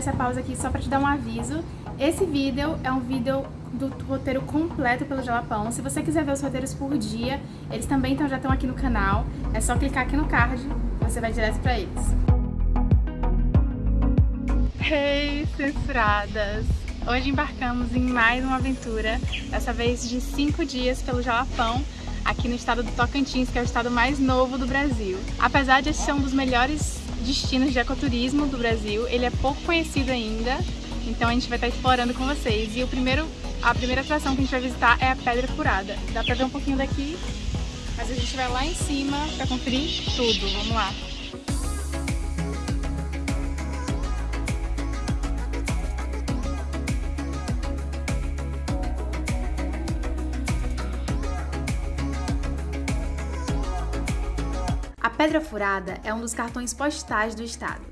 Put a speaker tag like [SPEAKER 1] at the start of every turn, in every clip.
[SPEAKER 1] essa pausa aqui só pra te dar um aviso. Esse vídeo é um vídeo do roteiro completo pelo Jalapão. Se você quiser ver os roteiros por dia, eles também já estão aqui no canal. É só clicar aqui no card, você vai direto pra eles. Hey, censuradas! Hoje embarcamos em mais uma aventura, dessa vez de 5 dias pelo Jalapão, aqui no estado do Tocantins, que é o estado mais novo do Brasil. Apesar de ser um dos melhores destinos de ecoturismo do Brasil, ele é pouco conhecido ainda, então a gente vai estar explorando com vocês. E o primeiro, a primeira atração que a gente vai visitar é a Pedra Furada. Dá pra ver um pouquinho daqui, mas a gente vai lá em cima pra conferir tudo. Vamos lá! Pedra Furada é um dos cartões postais do estado.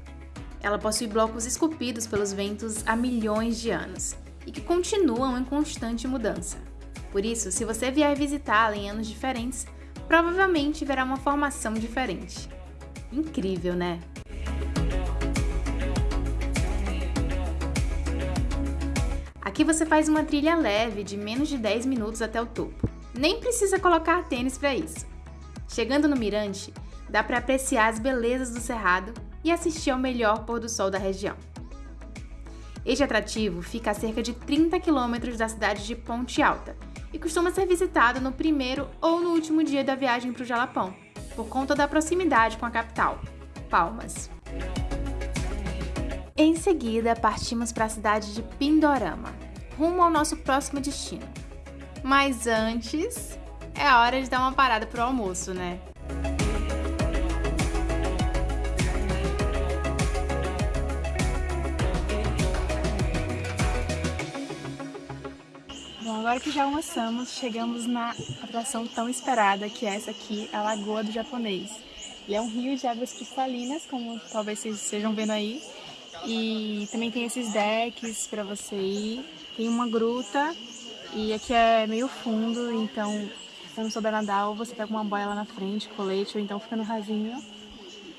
[SPEAKER 1] Ela possui blocos esculpidos pelos ventos há milhões de anos e que continuam em constante mudança. Por isso, se você vier visitá-la em anos diferentes, provavelmente verá uma formação diferente. Incrível, né? Aqui você faz uma trilha leve de menos de 10 minutos até o topo. Nem precisa colocar tênis para isso. Chegando no mirante, dá para apreciar as belezas do cerrado e assistir ao melhor pôr do sol da região. Este atrativo fica a cerca de 30 quilômetros da cidade de Ponte Alta e costuma ser visitado no primeiro ou no último dia da viagem para o Jalapão, por conta da proximidade com a capital, Palmas. Em seguida, partimos para a cidade de Pindorama, rumo ao nosso próximo destino. Mas antes, é hora de dar uma parada para o almoço, né? Agora que já almoçamos, chegamos na atração tão esperada, que é essa aqui, a Lagoa do Japonês. Ele é um rio de águas cristalinas, como talvez vocês estejam vendo aí. E também tem esses decks para você ir. Tem uma gruta e aqui é meio fundo, então se não souber nadar, ou você pega uma boia lá na frente, colete, ou então fica no rasinho.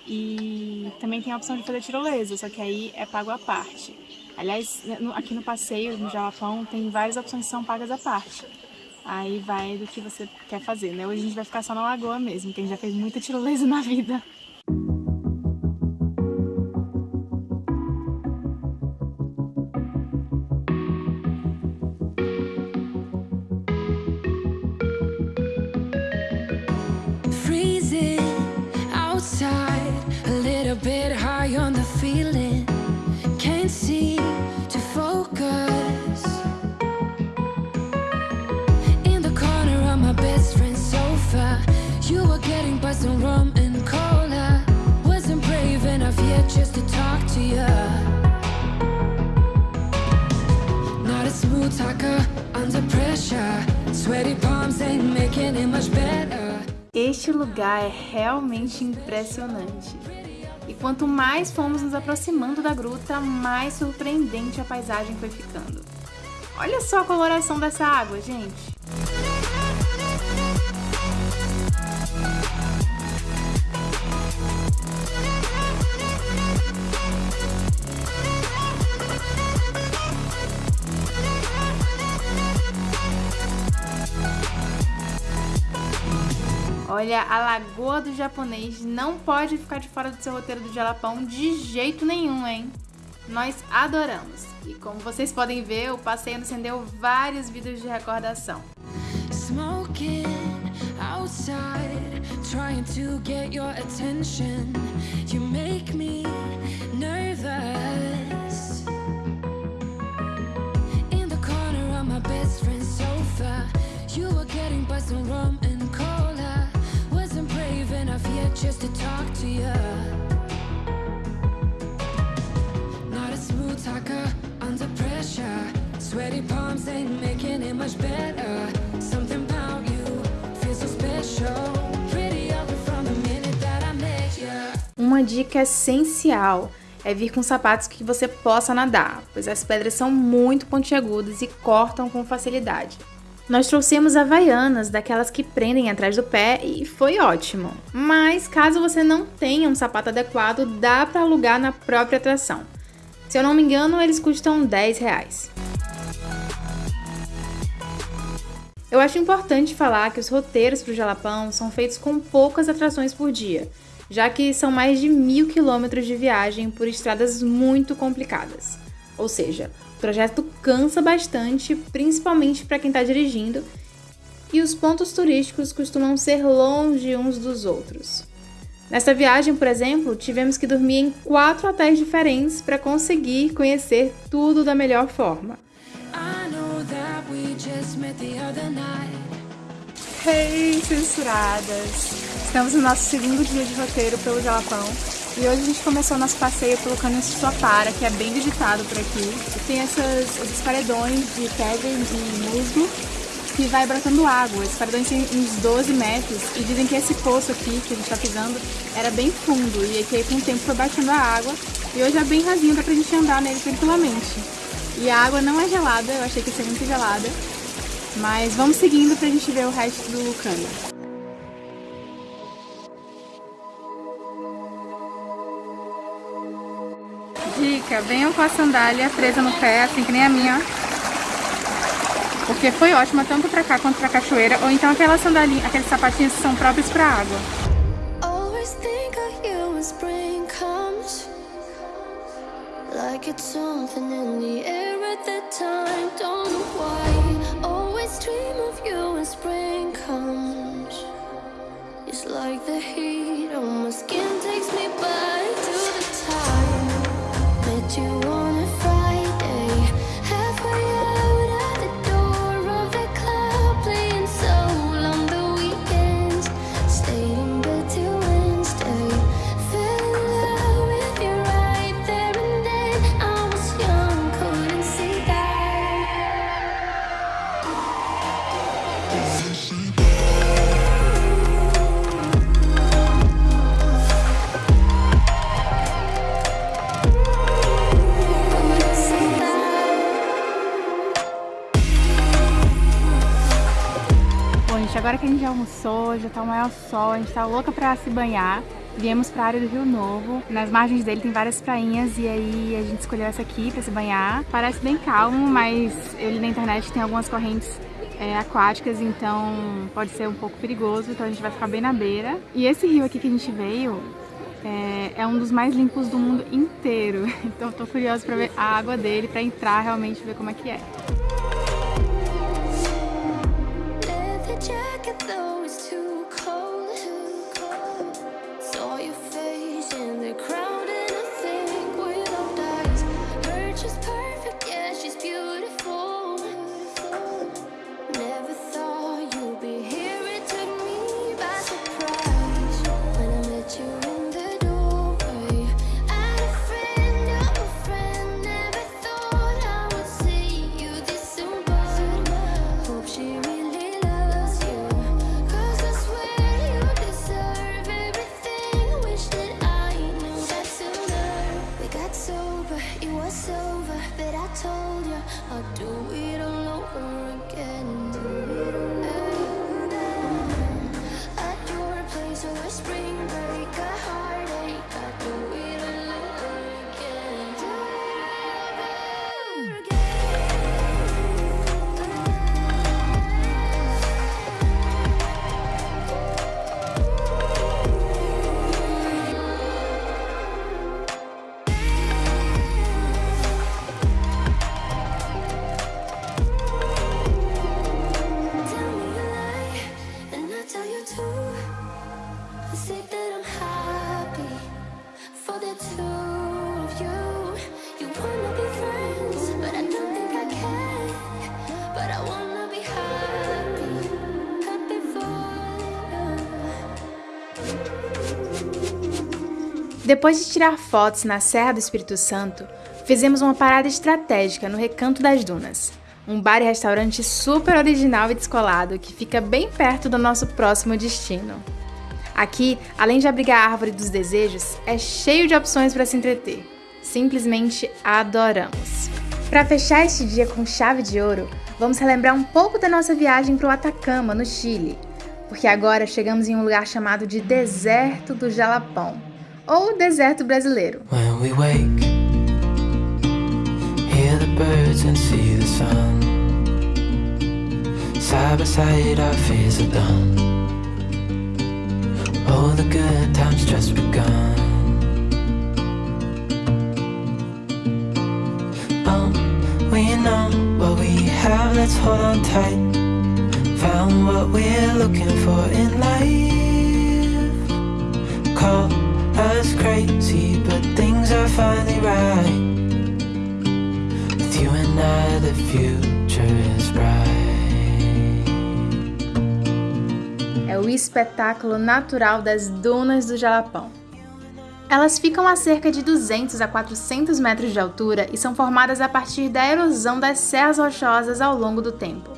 [SPEAKER 1] E também tem a opção de fazer tirolesa, só que aí é pago à parte. Aliás, aqui no passeio, no Jalapão, tem várias opções que são pagas à parte. Aí vai do que você quer fazer, né? Hoje a gente vai ficar só na lagoa mesmo, que a gente já fez muita tirolesa na vida. Este lugar é realmente impressionante. E quanto mais fomos nos aproximando da gruta, mais surpreendente a paisagem foi ficando. Olha só a coloração dessa água, gente! Olha, a Lagoa do Japonês não pode ficar de fora do seu roteiro do Jalapão de jeito nenhum, hein? Nós adoramos. E como vocês podem ver, o passeio nos rendeu vários vídeos de recordação. Smoking outside, trying to get your attention. You dica essencial é vir com sapatos que você possa nadar, pois as pedras são muito pontiagudas e cortam com facilidade. Nós trouxemos havaianas, daquelas que prendem atrás do pé e foi ótimo. Mas caso você não tenha um sapato adequado, dá para alugar na própria atração. Se eu não me engano, eles custam 10 reais. Eu acho importante falar que os roteiros para o Jalapão são feitos com poucas atrações por dia, já que são mais de mil quilômetros de viagem por estradas muito complicadas. Ou seja, o trajeto cansa bastante, principalmente para quem está dirigindo, e os pontos turísticos costumam ser longe uns dos outros. Nessa viagem, por exemplo, tivemos que dormir em quatro hotéis diferentes para conseguir conhecer tudo da melhor forma. Hey, censuradas! Estamos no nosso segundo dia de roteiro pelo Jalapão e hoje a gente começou nosso passeio pelo Cânion Suapara, que é bem visitado por aqui. Tem essas, esses paredões de pedra e musgo que vai brotando água. Esses paredões têm uns 12 metros e dizem que esse poço aqui que a gente está pisando era bem fundo e que com o tempo foi baixando a água e hoje é bem rasinho, dá pra gente andar nele tranquilamente. E a água não é gelada, eu achei que ia ser muito gelada, mas vamos seguindo pra gente ver o resto do cânion. Dica, venham com a sandália presa no pé, assim que nem a minha, porque foi ótima tanto para cá quanto para cachoeira, ou então aquelas sandalinhas, aqueles sapatinhos que são próprios para água. Like it's something in the air at that time, don't know why Always dream of you when spring comes. It's like the heat on my skin takes me back to the time. Met you já almoçou, já tá o maior sol, a gente tá louca pra se banhar. Viemos pra área do Rio Novo, nas margens dele tem várias prainhas e aí a gente escolheu essa aqui pra se banhar. Parece bem calmo, mas eu li na internet tem algumas correntes é, aquáticas, então pode ser um pouco perigoso, então a gente vai ficar bem na beira. E esse rio aqui que a gente veio é, é um dos mais limpos do mundo inteiro, então tô curiosa pra ver a água dele, pra entrar realmente ver como é que é. friends. Depois de tirar fotos na Serra do Espírito Santo, fizemos uma parada estratégica no Recanto das Dunas, um bar e restaurante super original e descolado que fica bem perto do nosso próximo destino. Aqui, além de abrigar a árvore dos desejos, é cheio de opções para se entreter. Simplesmente adoramos. Para fechar este dia com chave de ouro, vamos relembrar um pouco da nossa viagem para o Atacama, no Chile, porque agora chegamos em um lugar chamado de Deserto do Jalapão ou deserto brasileiro. When we wake,
[SPEAKER 2] Hear the birds and see the sun. Side by side, our fears are done. Oh, the good times just begun. Oh, we know what we have, let's hold on tight. Found what we're looking for in life. Call us crazy, but things are finally right. With you and I, the future is bright.
[SPEAKER 1] É o espetáculo natural das dunas do Jalapão. Elas ficam a cerca de 200 a 400 metros de altura e são formadas a partir da erosão das serras rochosas ao longo do tempo.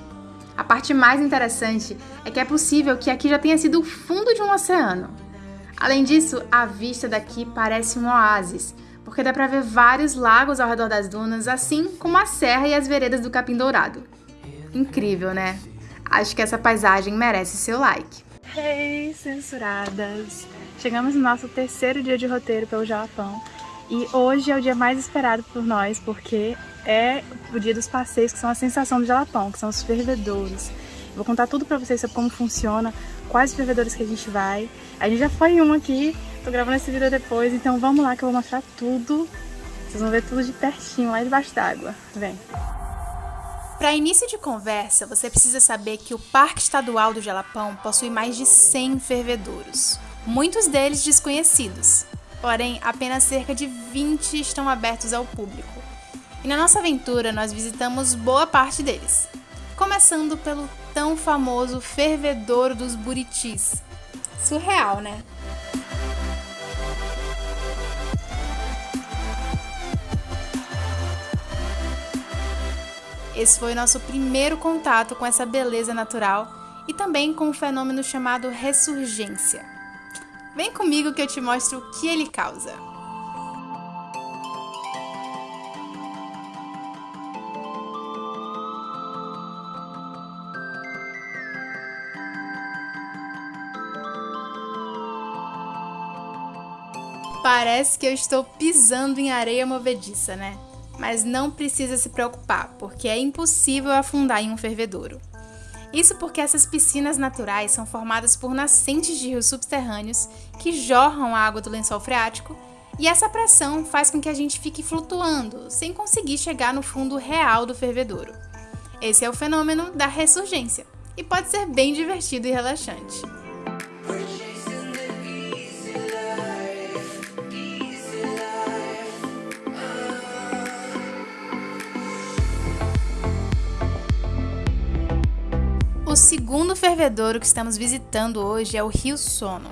[SPEAKER 1] A parte mais interessante é que é possível que aqui já tenha sido o fundo de um oceano. Além disso, a vista daqui parece um oásis, porque dá para ver vários lagos ao redor das dunas, assim como a serra e as veredas do Capim Dourado. Incrível, né? Acho que essa paisagem merece seu like. Hey, censuradas! Chegamos no nosso terceiro dia de roteiro pelo Jalapão e hoje é o dia mais esperado por nós porque é o dia dos passeios que são a sensação do Jalapão, que são os fervedouros. Vou contar tudo pra vocês sobre como funciona, quais fervedouros que a gente vai. A gente já foi em um aqui, tô gravando esse vídeo depois, então vamos lá que eu vou mostrar tudo. Vocês vão ver tudo de pertinho, lá debaixo d'água. Vem! Para início de conversa, você precisa saber que o Parque Estadual do Jalapão possui mais de 100 fervedouros muitos deles desconhecidos, porém apenas cerca de 20 estão abertos ao público. E na nossa aventura nós visitamos boa parte deles, começando pelo tão famoso Fervedouro dos Buritis. Surreal, né? Esse foi nosso primeiro contato com essa beleza natural e também com um fenômeno chamado ressurgência. Vem comigo que eu te mostro o que ele causa. Parece que eu estou pisando em areia movediça, né? Mas não precisa se preocupar, porque é impossível afundar em um fervedouro. Isso porque essas piscinas naturais são formadas por nascentes de rios subterrâneos que jorram a água do lençol freático, e essa pressão faz com que a gente fique flutuando, sem conseguir chegar no fundo real do fervedouro. Esse é o fenômeno da ressurgência, e pode ser bem divertido e relaxante. Segundo fervedouro que estamos visitando hoje é o Rio Sono.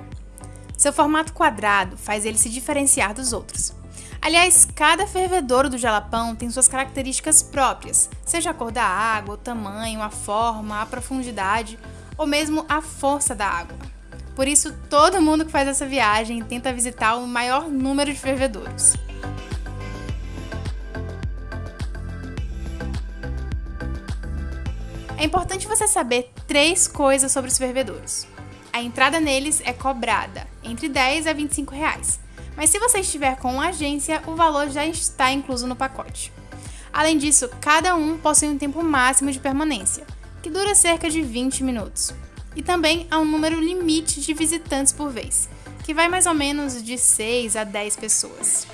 [SPEAKER 1] Seu formato quadrado faz ele se diferenciar dos outros. Aliás, cada fervedouro do Jalapão tem suas características próprias, seja a cor da água, o tamanho, a forma, a profundidade ou mesmo a força da água. Por isso, todo mundo que faz essa viagem tenta visitar o maior número de fervedouros. É importante você saber três coisas sobre os fervedouros. A entrada neles é cobrada, entre 10 a 25 reais. Mas se você estiver com uma agência, o valor já está incluso no pacote. Além disso, cada um possui um tempo máximo de permanência, que dura cerca de 20 minutos. E também há um número limite de visitantes por vez, que vai mais ou menos de 6 a 10 pessoas.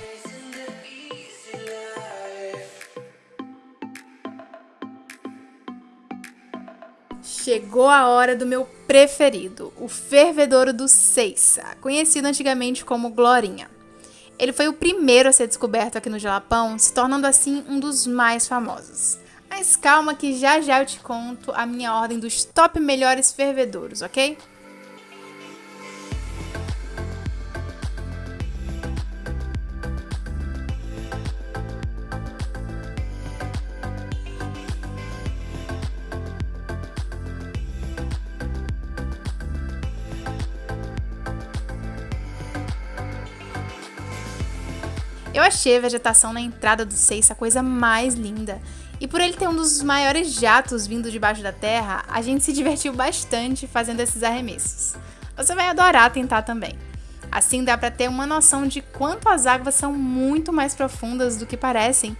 [SPEAKER 1] Chegou a hora do meu preferido, o fervedouro do Seiça, conhecido antigamente como Glorinha. Ele foi o primeiro a ser descoberto aqui no Jalapão, se tornando assim um dos mais famosos. Mas calma que já já eu te conto a minha ordem dos top melhores fervedouros, ok? Eu achei a vegetação na entrada do Seis a coisa mais linda. E por ele ter um dos maiores jatos vindo debaixo da terra, a gente se divertiu bastante fazendo esses arremessos. Você vai adorar tentar também. Assim dá para ter uma noção de quanto as águas são muito mais profundas do que parecem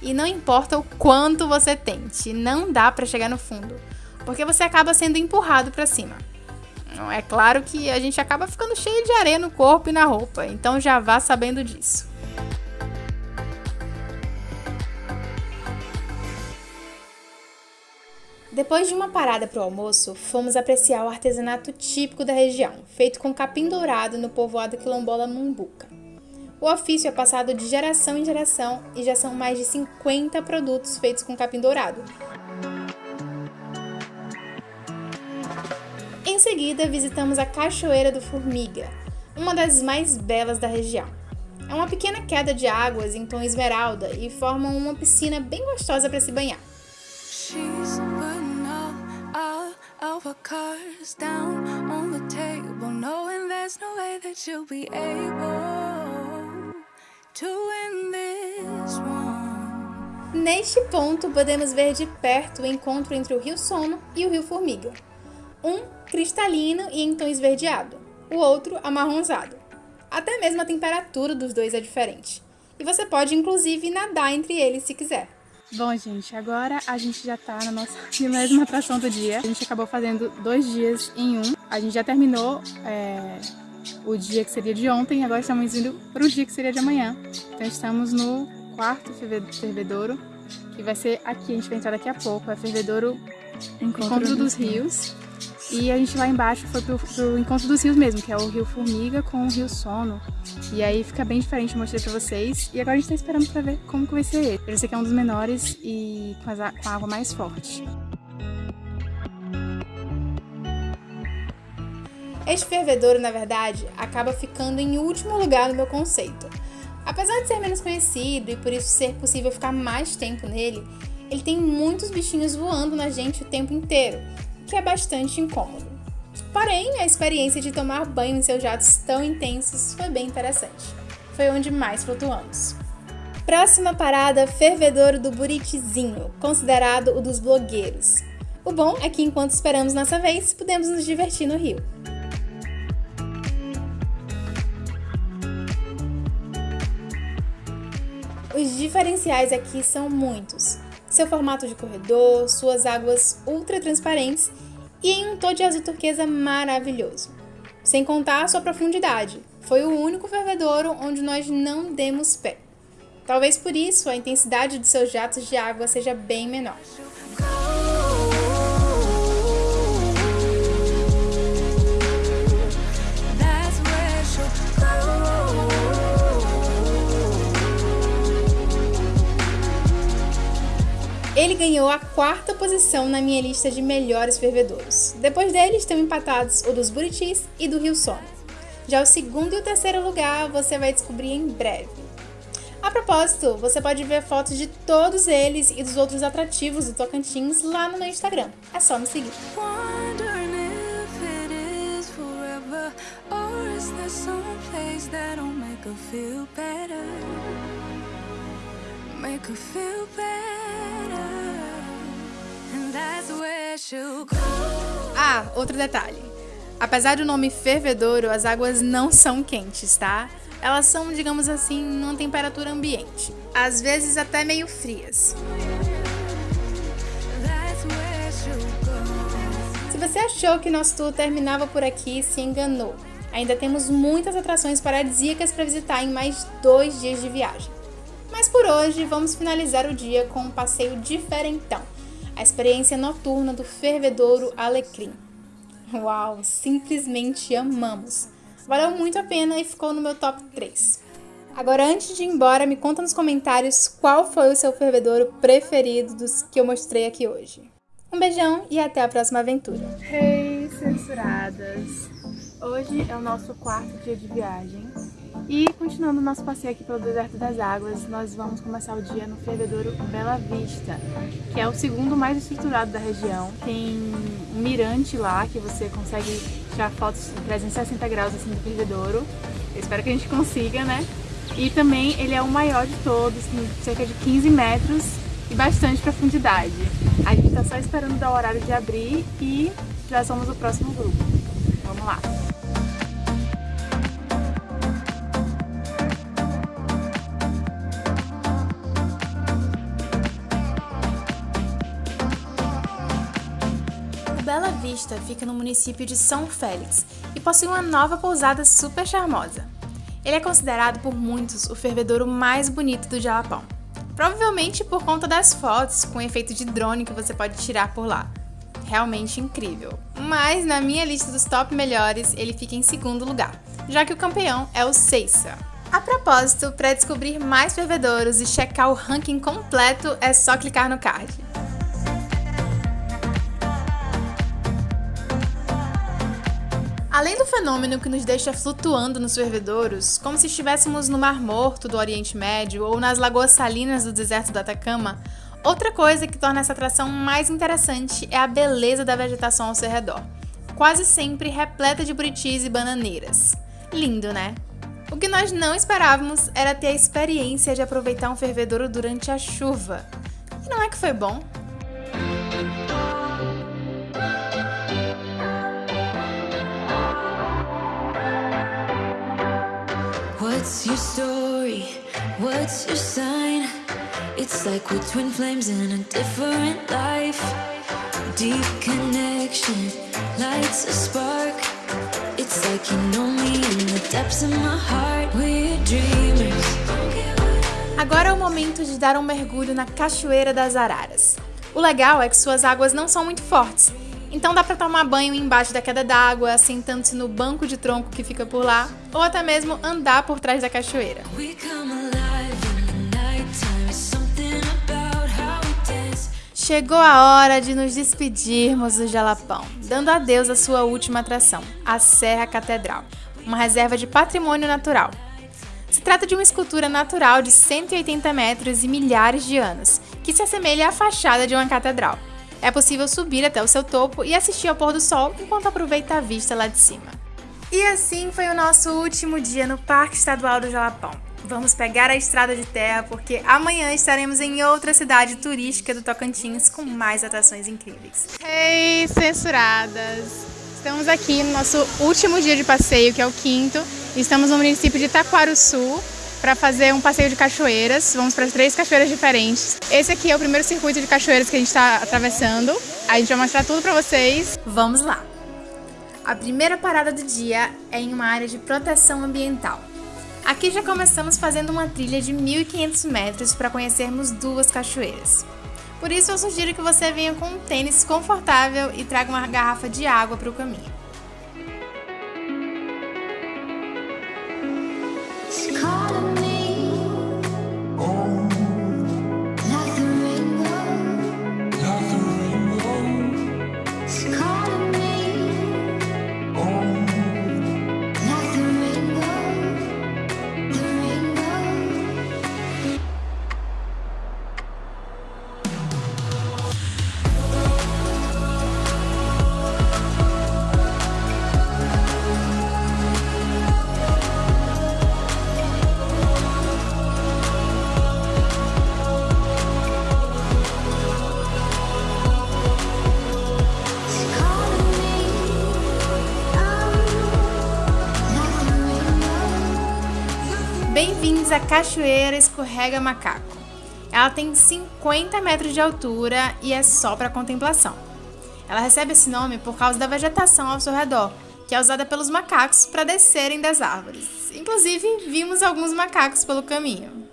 [SPEAKER 1] E não importa o quanto você tente, não dá para chegar no fundo, porque você acaba sendo empurrado para cima. É claro que a gente acaba ficando cheio de areia no corpo e na roupa, então já vá sabendo disso. Depois de uma parada para o almoço, fomos apreciar o artesanato típico da região, feito com capim dourado no povoado quilombola Mumbuca. O ofício é passado de geração em geração e já são mais de 50 produtos feitos com capim dourado. Em seguida, visitamos a Cachoeira do Formiga, uma das mais belas da região. É uma pequena queda de águas em tom esmeralda e formam uma piscina bem gostosa para se banhar. Our cards down on the table, knowing there's no way that you'll be able to win this one. Neste ponto, podemos ver de perto o encontro entre o Rio Sono e o Rio Formiga. Um cristalino e tom esverdeado, o outro amarronzado. Até mesmo a temperatura dos dois é diferente. E você pode inclusive nadar entre eles se quiser.
[SPEAKER 3] Bom, gente, agora a gente já tá na nossa milésima atração do dia. A gente acabou fazendo dois dias em um. A gente já terminou é, o dia que seria de ontem, agora estamos indo para o dia que seria de amanhã. Então estamos no quarto fervedouro, que vai ser aqui, a gente vai entrar daqui a pouco, é fervedouro Encontro, Encontro dos Rios. E a gente lá embaixo foi pro, pro Encontro dos Rios mesmo, que é o Rio Formiga com o Rio Sono. E aí fica bem diferente, eu mostrei pra vocês. E agora a gente tá esperando pra ver como que vai ser ele. Esse aqui é um dos menores e com, com a água mais forte.
[SPEAKER 1] Este fervedouro, na verdade, acaba ficando em último lugar no meu conceito. Apesar de ser menos conhecido e por isso ser possível ficar mais tempo nele, ele tem muitos bichinhos voando na gente o tempo inteiro, que é bastante incômodo. Porém, a experiência de tomar banho em seus jatos tão intensos foi bem interessante. Foi onde mais flutuamos. Próxima parada, Fervedouro do Buritizinho, considerado o dos blogueiros. O bom é que enquanto esperamos nossa vez, podemos nos divertir no rio. Os diferenciais aqui são muitos seu formato de corredor, suas águas ultra transparentes e em um tom de azul turquesa maravilhoso. Sem contar a sua profundidade, foi o único fervedouro onde nós não demos pé. Talvez por isso a intensidade de seus jatos de água seja bem menor. Ele ganhou a quarta posição na minha lista de melhores fervedouros. Depois deles estão empatados o dos Buritis e do Rio Sono. Já o segundo e o terceiro lugar você vai descobrir em breve. A propósito, você pode ver fotos de todos eles e dos outros atrativos do Tocantins lá no meu Instagram. É só me seguir. Make her feel better. Ah, outro detalhe. Apesar do nome fervedouro, as águas não são quentes, tá? Elas são, digamos assim, numa temperatura ambiente. Às vezes até meio frias. Se você achou que nosso tour terminava por aqui, se enganou. Ainda temos muitas atrações paradisíacas para visitar em mais dois dias de viagem. Mas por hoje, vamos finalizar o dia com um passeio diferentão a experiência noturna do fervedouro Alecrim. Uau, simplesmente amamos! Valeu muito a pena e ficou no meu top 3. Agora, antes de ir embora, me conta nos comentários qual foi o seu fervedouro preferido dos que eu mostrei aqui hoje. Um beijão e até a próxima aventura.
[SPEAKER 3] Hey, censuradas! Hoje é o nosso quarto dia de viagem e continuando nosso passeio aqui pelo Deserto das Águas, nós vamos começar o dia no fervedouro Bela Vista, que é o segundo mais estruturado da região. Tem um mirante lá que você consegue tirar fotos de 360 graus assim do fervedouro. Eu espero que a gente consiga, né? E também ele é o maior de todos, tem cerca de 15 metros e bastante profundidade. A gente está só esperando dar o horário de abrir e já somos o próximo grupo. Vamos lá!
[SPEAKER 1] Fica no município de São Félix e possui uma nova pousada super charmosa. Ele é considerado por muitos o fervedouro mais bonito do Jalapão. Provavelmente por conta das fotos com efeito de drone que você pode tirar por lá. Realmente incrível. Mas na minha lista dos top melhores, ele fica em segundo lugar, já que o campeão é o Seiça. A propósito, para descobrir mais fervedouros e checar o ranking completo, é só clicar no card. Além do fenômeno que nos deixa flutuando nos fervedouros, como se estivéssemos no Mar Morto do Oriente Médio ou nas lagoas salinas do deserto do Atacama, outra coisa que torna essa atração mais interessante é a beleza da vegetação ao seu redor, quase sempre repleta de buritis e bananeiras. Lindo, né? O que nós não esperávamos era ter a experiência de aproveitar um fervedouro durante a chuva. E não é que foi bom? What's your story? What's your sign? It's like we're twin flames in a different life. Deep connection lights a spark. It's like you know me in the depths of my heart. We're dreamers. Agora é o momento de dar um mergulho na Cachoeira das Araras. O legal é que suas águas não são muito fortes, então dá para tomar banho embaixo da queda d'água, sentando-se no banco de tronco que fica por lá, ou até mesmo andar por trás da cachoeira. Chegou a hora de nos despedirmos do Jalapão, dando adeus à sua última atração, a Serra Catedral, uma reserva de patrimônio natural. Se trata de uma escultura natural de 180 metros e milhares de anos, que se assemelha à fachada de uma catedral. É possível subir até o seu topo e assistir ao pôr do sol enquanto aproveita a vista lá de cima. E assim foi o nosso último dia no Parque Estadual do Jalapão. Vamos pegar a estrada de terra porque amanhã estaremos em outra cidade turística do Tocantins com mais atrações incríveis.
[SPEAKER 3] Ei, censuradas! Estamos aqui no nosso último dia de passeio, que é o quinto. Estamos no município de Itaquaruçu, para fazer um passeio de cachoeiras. Vamos para três cachoeiras diferentes. Esse aqui é o primeiro circuito de cachoeiras que a gente está atravessando. A gente vai mostrar tudo para vocês.
[SPEAKER 1] Vamos lá! A primeira parada do dia é em uma área de proteção ambiental. Aqui já começamos fazendo uma trilha de 1.500 metros para conhecermos duas cachoeiras. Por isso eu sugiro que você venha com um tênis confortável e traga uma garrafa de água para o caminho. love. Cachoeira Escorrega Macaco. Ela tem 50 metros de altura e é só para contemplação. Ela recebe esse nome por causa da vegetação ao seu redor, que é usada pelos macacos para descerem das árvores. Inclusive, vimos alguns macacos pelo caminho.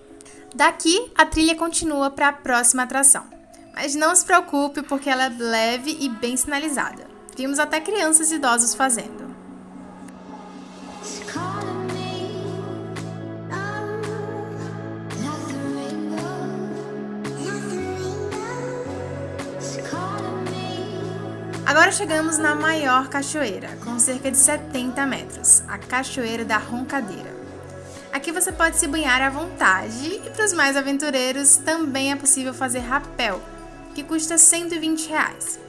[SPEAKER 1] Daqui, a trilha continua para a próxima atração. Mas não se preocupe porque ela é leve e bem sinalizada. Vimos até crianças e idosos fazendo. Agora chegamos na maior cachoeira, com cerca de 70 metros, a Cachoeira da Roncadeira. Aqui você pode se banhar à vontade e para os mais aventureiros também é possível fazer rapel, que custa 120 reais.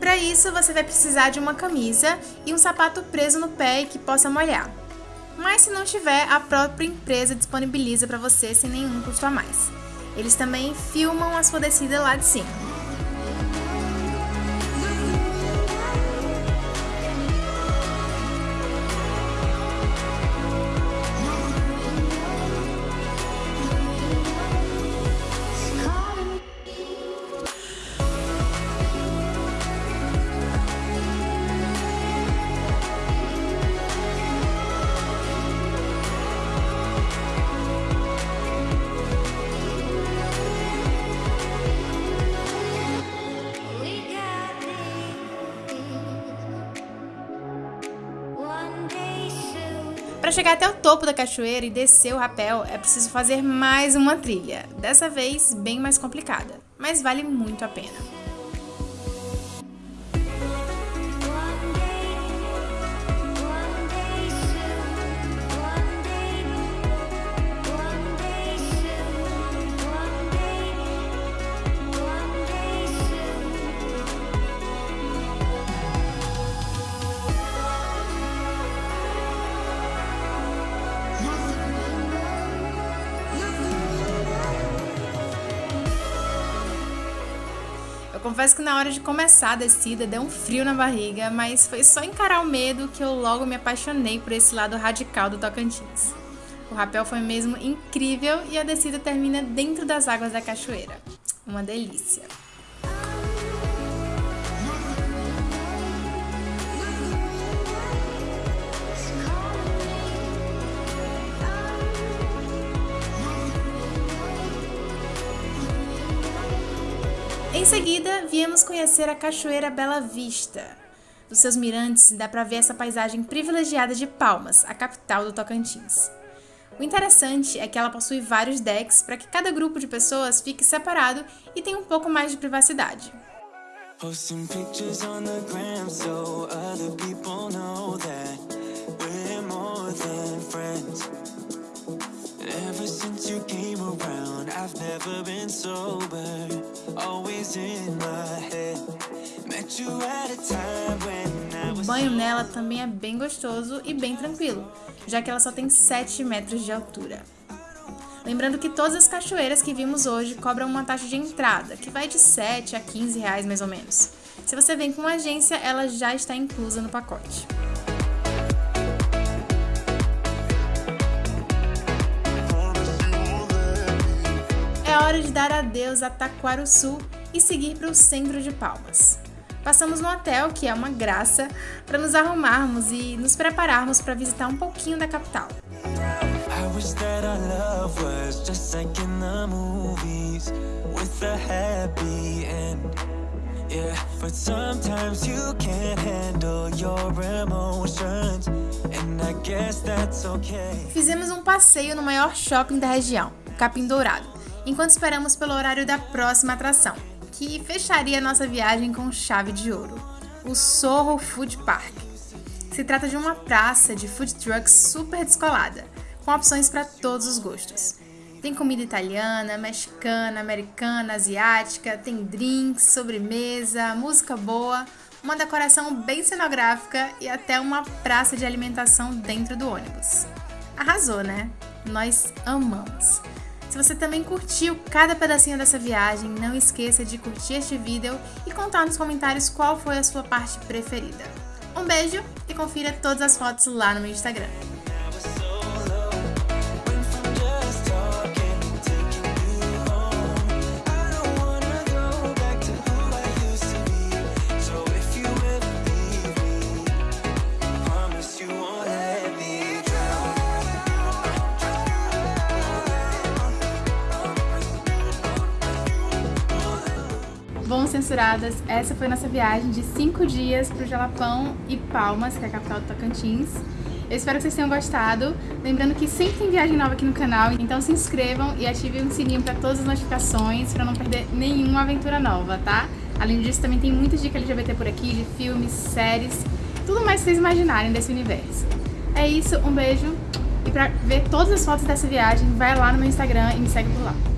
[SPEAKER 1] Para isso você vai precisar de uma camisa e um sapato preso no pé e que possa molhar. Mas se não tiver, a própria empresa disponibiliza para você sem nenhum custo a mais. Eles também filmam a sua descida lá de cima. Para chegar até o topo da cachoeira e descer o rapel, é preciso fazer mais uma trilha, dessa vez bem mais complicada, mas vale muito a pena. Confesso que na hora de começar a descida deu um frio na barriga, mas foi só encarar o medo que eu logo me apaixonei por esse lado radical do Tocantins. O rapel foi mesmo incrível e a descida termina dentro das águas da cachoeira. Uma delícia! Viemos conhecer a Cachoeira Bela Vista. Dos seus mirantes dá para ver essa paisagem privilegiada de Palmas, a capital do Tocantins. O interessante é que ela possui vários decks para que cada grupo de pessoas fique separado e tenha um pouco mais de privacidade. Ever since you came around, I've never been O banho nela também é bem gostoso e bem tranquilo, já que ela só tem 7 metros de altura. Lembrando que todas as cachoeiras que vimos hoje cobram uma taxa de entrada, que vai de 7 a 15 reais mais ou menos. Se você vem com uma agência, ela já está inclusa no pacote. É hora de dar adeus a Taquaruçu e seguir para o centro de Palmas. Passamos no hotel, que é uma graça, para nos arrumarmos e nos prepararmos para visitar um pouquinho da capital. Fizemos um passeio no maior shopping da região, o Capim Dourado enquanto esperamos pelo horário da próxima atração, que fecharia nossa viagem com chave de ouro, o Sorro Food Park. Se trata de uma praça de food trucks super descolada, com opções para todos os gostos. Tem comida italiana, mexicana, americana, asiática, tem drinks, sobremesa, música boa, uma decoração bem cenográfica e até uma praça de alimentação dentro do ônibus. Arrasou, né? Nós amamos! Se você também curtiu cada pedacinho dessa viagem, não esqueça de curtir este vídeo e contar nos comentários qual foi a sua parte preferida. Um beijo e confira todas as fotos lá no meu Instagram. Bom, censuradas, essa foi nossa viagem de 5 dias para o Jalapão e Palmas, que é a capital do Tocantins. Eu espero que vocês tenham gostado. Lembrando que sempre tem viagem nova aqui no canal, então se inscrevam e ativem o sininho para todas as notificações, para não perder nenhuma aventura nova, tá? Além disso, também tem muita dica LGBT por aqui, de filmes, séries, tudo mais que vocês imaginarem desse universo. É isso, um beijo. E para ver todas as fotos dessa viagem, vai lá no meu Instagram e me segue por lá.